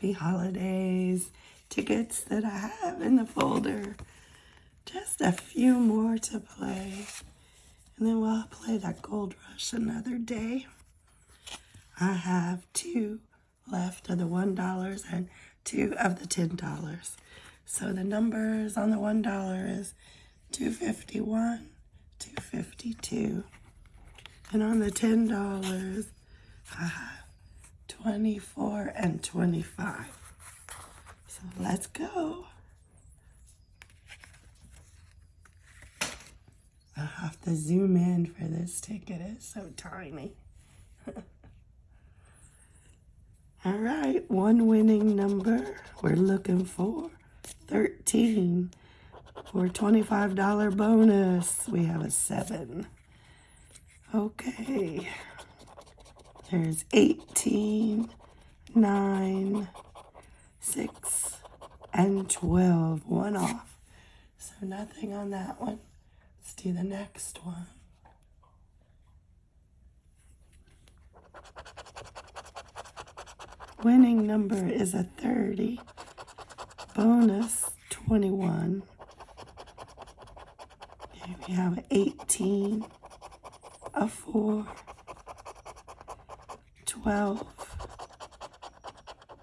Happy Holidays tickets that I have in the folder. Just a few more to play. And then we'll play that Gold Rush another day. I have two left of the $1 and two of the $10. So the numbers on the $1 is 251, 252. And on the $10, I have 24 and 25. So let's go. I have to zoom in for this ticket. It's so tiny. All right, one winning number. We're looking for 13 for $25 bonus. We have a 7. Okay. There's 18, 9, 6, and 12. One off. So nothing on that one. Let's do the next one. Winning number is a 30. Bonus 21. Okay, we have 18, a 4, 12,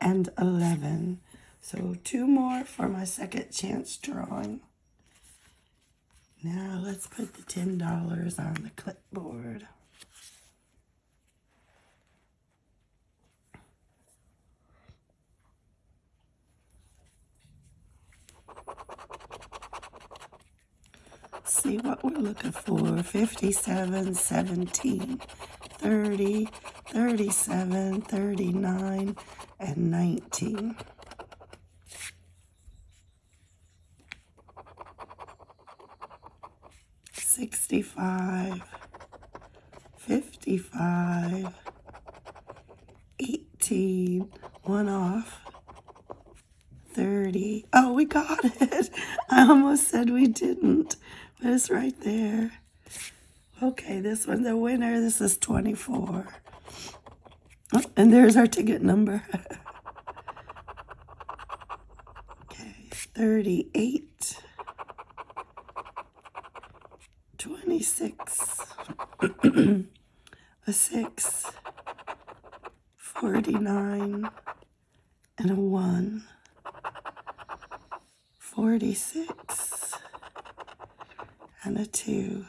and 11. So two more for my second chance drawing. Now let's put the $10 on the clipboard. See what we're looking for. 57, 17, 30, 37, 39, and 19. Sixty-five, fifty-five, eighteen, one off, 30. Oh, we got it. I almost said we didn't, it's right there. Okay, this one's the winner. This is 24. Oh, and there's our ticket number. okay, 38. 26. a 6. 49. And a 1. 46 and a 2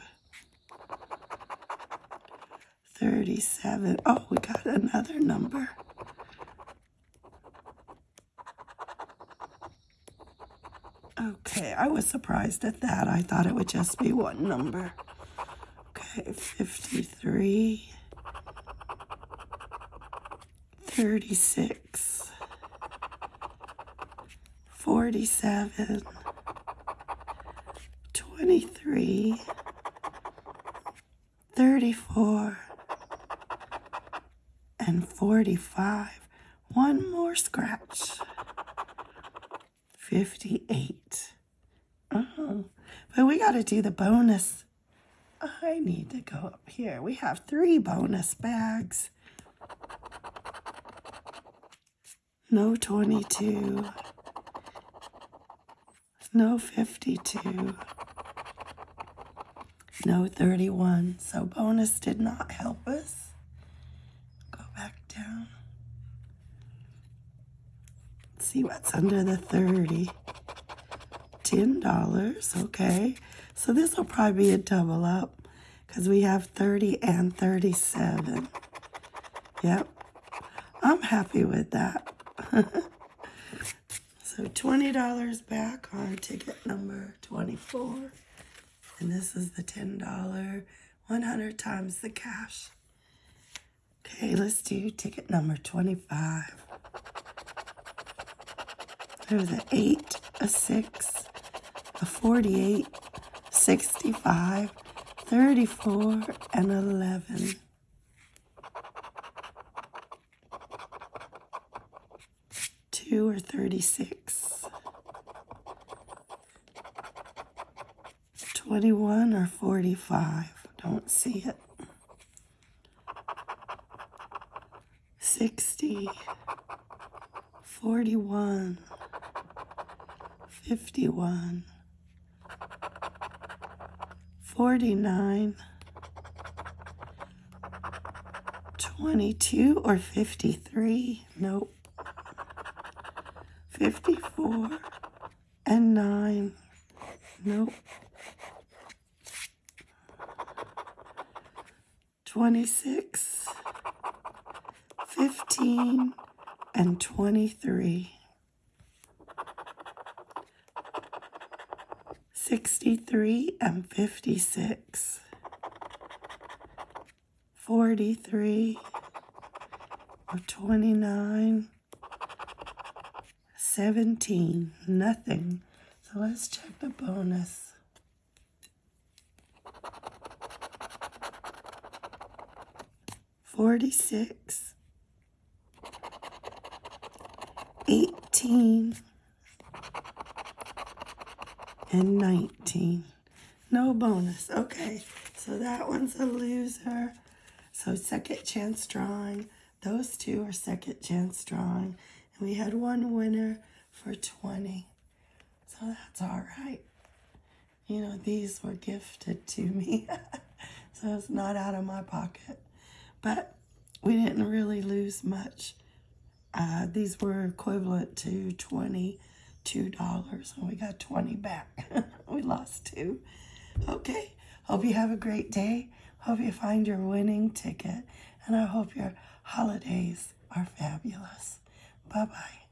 37 oh we got another number. Okay I was surprised at that. I thought it would just be one number. Okay 53 36 47, 23, 34, and 45. One more scratch. 58. Oh, but we got to do the bonus. I need to go up here. We have three bonus bags. No 22 no 52, no 31. So bonus did not help us. Go back down. see what's under the 30. $10, okay. So this will probably be a double up because we have 30 and 37. Yep. I'm happy with that. So $20 back on ticket number 24. And this is the $10, 100 times the cash. Okay, let's do ticket number 25. There's an 8, a 6, a 48, 65, 34, and 11. 2 or 36. 21 or 45. Don't see it. 60, 41, 51, 49, 22 or 53. Nope. 54 and 9. Nope. 26, 15, and 23. 63 and 56. 43 or 29. 17. Nothing. So let's check the bonus. Forty-six, eighteen, and nineteen. No bonus. Okay, so that one's a loser. So second chance drawing. Those two are second chance drawing. And we had one winner for 20. So that's all right. You know, these were gifted to me. so it's not out of my pocket. But we didn't really lose much. Uh, these were equivalent to $22 and we got 20 back. we lost two. Okay. Hope you have a great day. Hope you find your winning ticket. And I hope your holidays are fabulous. Bye-bye.